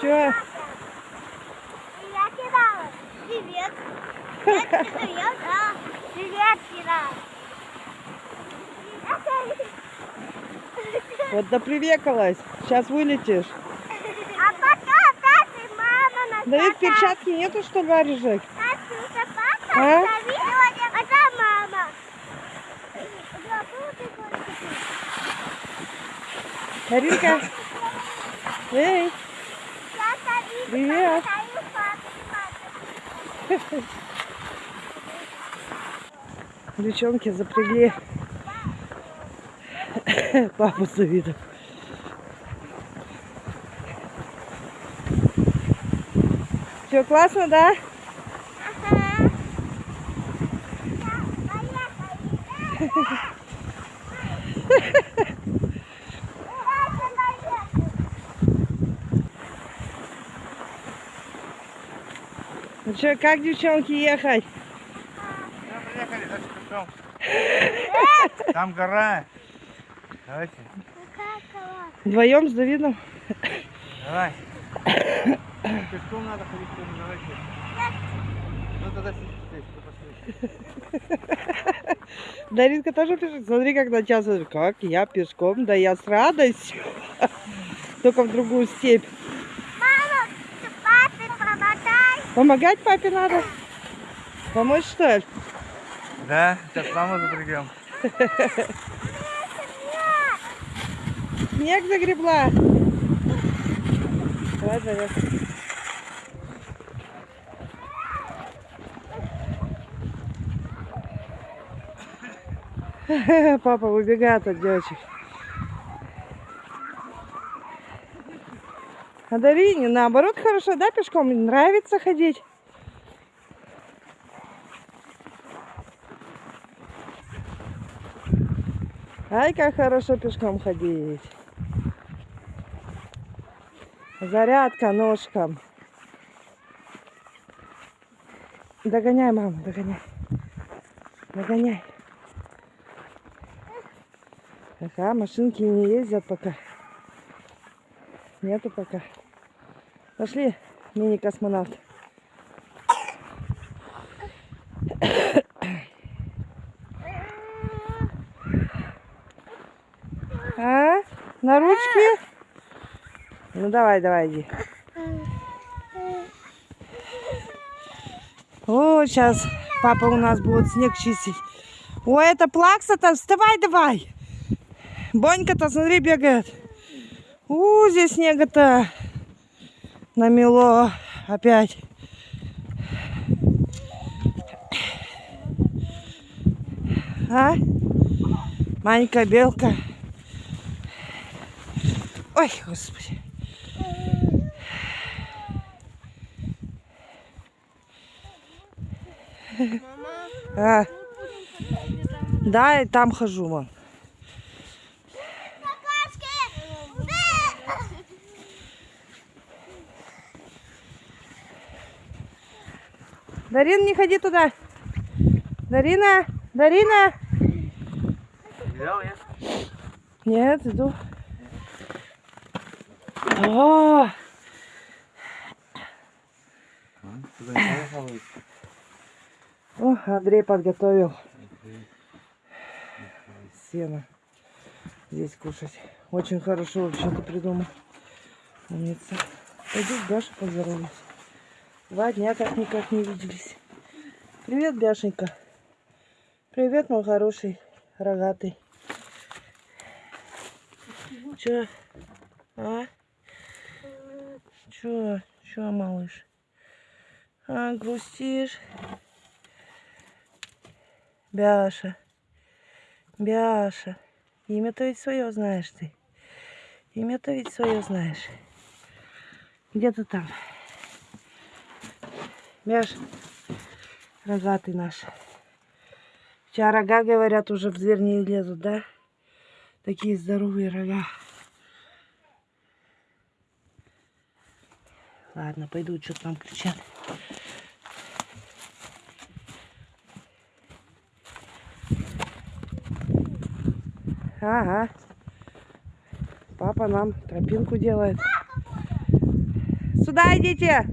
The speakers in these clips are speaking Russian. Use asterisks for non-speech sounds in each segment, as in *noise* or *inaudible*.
Чё? Я кидала. Привет. Я привет, да. Привет, кидала. Вот допривекалась. Сейчас вылетишь. А пока папа, мама на Давид, перчатки нету, что ли, варежек? папа, А? мама. Маринка. Эй, Привет. девчонки запрягли папу с Давидом. Все классно, да? Ну что, как девчонки ехать? Да, приехали, дальше пешком. Там гора. Давайте, Вдвоем с Давидом? давай. Пешком надо ходить, давайте. Ну тогда сидите здесь. Даринка тоже пишет, смотри, как на. Как я пешком? Да я с радостью. Только в другую степь. Мама, ты папе помогай. Помогать папе надо? Помочь, что ли? Да, сейчас маму запрягем. Снег загребла. Давай, давай. *laughs* Папа выбегает от девочек. А Дарине наоборот хорошо, да, пешком? Нравится ходить? Ай, как хорошо пешком ходить. Зарядка ножкам. Догоняй, мама, догоняй. Догоняй. Ага, машинки не ездят пока. Нету пока. Пошли, мини-космонавт. А? На ручки? Ну давай, давай, иди. О, сейчас папа у нас будет снег чистить. О, это плакса-то, вставай давай. Бонька-то, смотри, бегает. У, здесь снега-то намело опять. А? Манька, белка. Ой, господи. А. Да, и там хожу, мам. Дарин, не ходи туда. Дарина, Дарина. Нет, иду. О, о, Андрей подготовил сено здесь кушать. Очень хорошо вообще-то придумал. Умница. Пойду Бяшей поздороваюсь. Два дня как никак не виделись. Привет, Бяшенька. Привет, мой хороший, рогатый. Чё? А? Чё? Чё, малыш? А, грустишь? Бяша. Бяша. Имя-то ведь свое знаешь ты. Имя-то ведь свое знаешь. Где ты там? Бяш. Рогатый наш. Сейчас рога, говорят, уже в дверь не лезут, да? Такие здоровые рога. Ладно, пойду, что там кричат. Ага. Папа нам тропинку делает. Сюда идите.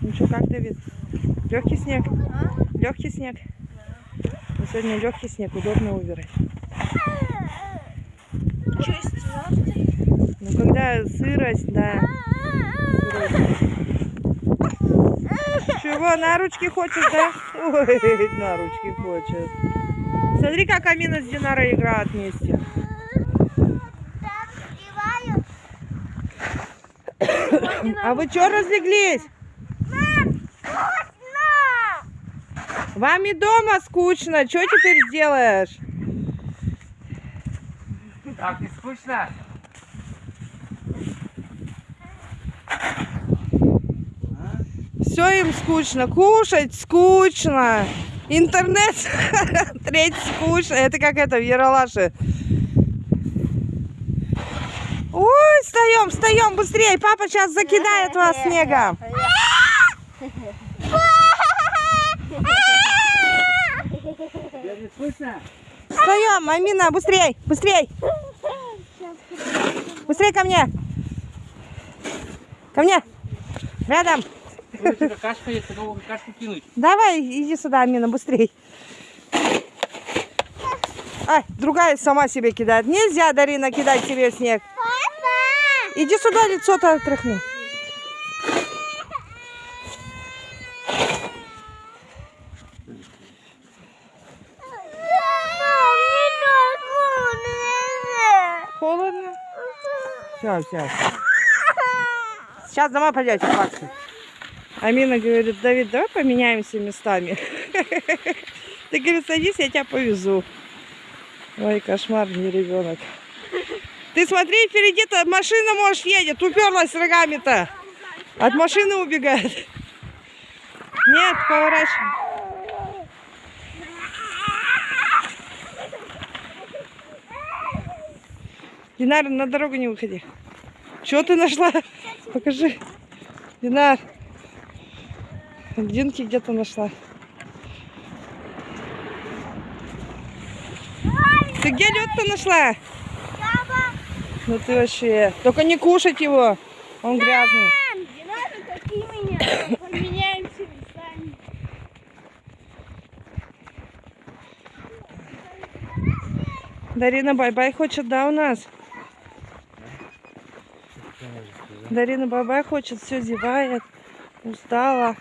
Ну что, как, Давид? Легкий снег? Легкий снег? Ну, сегодня легкий снег, удобно убирать. Ну, когда сырость, да. сырость. Чего, на ручки хочешь, да? Ой, на ручки хочет. Смотри, как Амина с Динарой играют вместе. А вы что разлеглись? Вкусно! Вам и дома скучно. Что теперь сделаешь? Так, не скучно? Все им скучно. Кушать скучно. Интернет *laughs* смотреть скучно. Это как это в Яралаше. Ой, встаем, встаем быстрее. Папа сейчас закидает вас снегом. Скучно? Встаем, Амина, быстрей, быстрей. Быстрей ко мне. Ко мне. Рядом. Какашка есть, такого какашку кинуть. Давай, иди сюда, Амина, быстрей. Ай, другая сама себе кидает. Нельзя, Дарина, кидать себе в снег. Папа! Иди сюда, лицо-то отряхни. Все, все. Сейчас домой пойдете плакать. Амина говорит, Давид, давай поменяемся местами. *laughs* Ты, говорит, садись, я тебя повезу. Ой, кошмар, не ребенок. Ты смотри, впереди-то машина, может, едет. Уперлась рогами-то. От машины убегает. Нет, поворачивай. Динар, на дорогу не выходи. Что ты нашла? Покажи. Динар. Динки где-то нашла. Ты где лед-то нашла? Ну ты вообще. Только не кушать его. Он грязный. Дарина бай-бай хочет, да, у нас? Дарина бай-бай хочет, все зевает, устала.